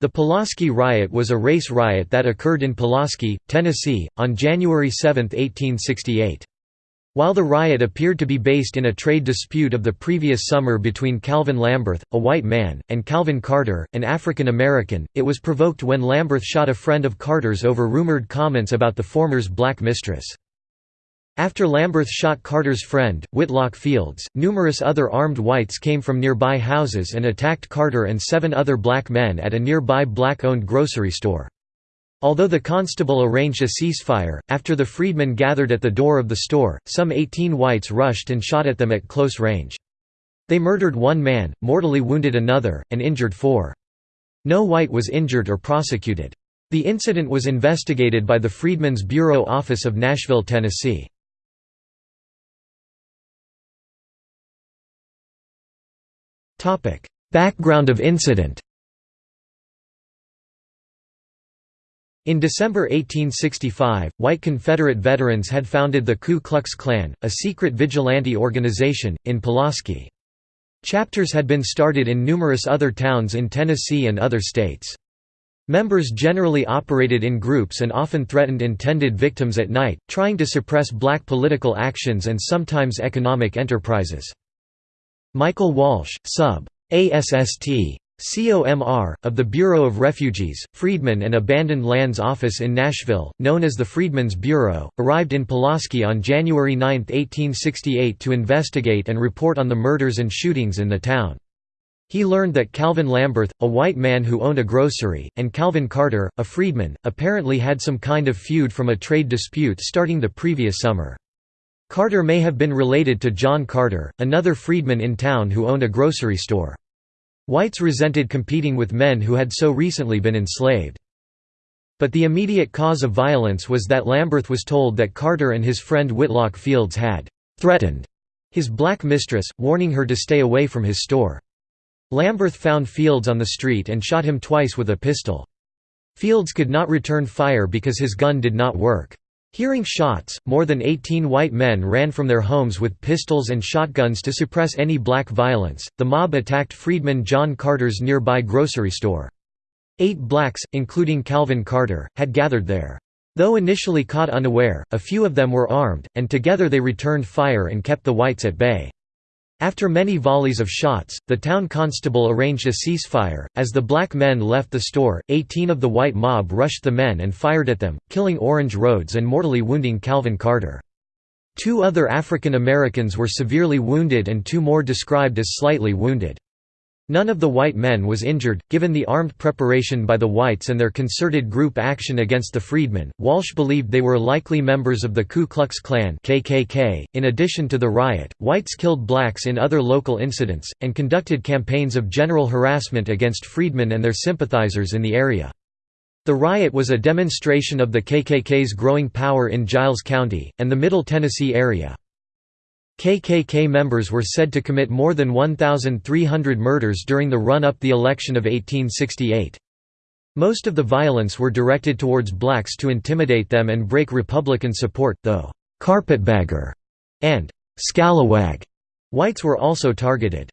The Pulaski Riot was a race riot that occurred in Pulaski, Tennessee, on January 7, 1868. While the riot appeared to be based in a trade dispute of the previous summer between Calvin Lamberth, a white man, and Calvin Carter, an African American, it was provoked when Lamberth shot a friend of Carter's over rumored comments about the former's black mistress. After Lamberth shot Carter's friend, Whitlock Fields, numerous other armed whites came from nearby houses and attacked Carter and seven other black men at a nearby black-owned grocery store. Although the constable arranged a ceasefire, after the freedmen gathered at the door of the store, some 18 whites rushed and shot at them at close range. They murdered one man, mortally wounded another, and injured four. No white was injured or prosecuted. The incident was investigated by the Freedmen's Bureau Office of Nashville, Tennessee. Background of incident In December 1865, white Confederate veterans had founded the Ku Klux Klan, a secret vigilante organization, in Pulaski. Chapters had been started in numerous other towns in Tennessee and other states. Members generally operated in groups and often threatened intended victims at night, trying to suppress black political actions and sometimes economic enterprises. Michael Walsh, sub. ASST. COMR, of the Bureau of Refugees, Freedmen and Abandoned Lands Office in Nashville, known as the Freedmen's Bureau, arrived in Pulaski on January 9, 1868 to investigate and report on the murders and shootings in the town. He learned that Calvin Lamberth, a white man who owned a grocery, and Calvin Carter, a freedman, apparently had some kind of feud from a trade dispute starting the previous summer. Carter may have been related to John Carter, another freedman in town who owned a grocery store. Whites resented competing with men who had so recently been enslaved. But the immediate cause of violence was that Lamberth was told that Carter and his friend Whitlock Fields had «threatened» his black mistress, warning her to stay away from his store. Lamberth found Fields on the street and shot him twice with a pistol. Fields could not return fire because his gun did not work. Hearing shots, more than 18 white men ran from their homes with pistols and shotguns to suppress any black violence. The mob attacked freedman John Carter's nearby grocery store. Eight blacks, including Calvin Carter, had gathered there. Though initially caught unaware, a few of them were armed, and together they returned fire and kept the whites at bay. After many volleys of shots, the town constable arranged a ceasefire. As the black men left the store, 18 of the white mob rushed the men and fired at them, killing Orange Rhodes and mortally wounding Calvin Carter. Two other African Americans were severely wounded and two more described as slightly wounded. None of the white men was injured, given the armed preparation by the whites and their concerted group action against the freedmen. Walsh believed they were likely members of the Ku Klux Klan (KKK). In addition to the riot, whites killed blacks in other local incidents and conducted campaigns of general harassment against freedmen and their sympathizers in the area. The riot was a demonstration of the KKK's growing power in Giles County and the Middle Tennessee area. KKK members were said to commit more than 1,300 murders during the run-up the election of 1868. Most of the violence were directed towards blacks to intimidate them and break Republican support, though "'Carpetbagger' and "'Scalawag' whites were also targeted.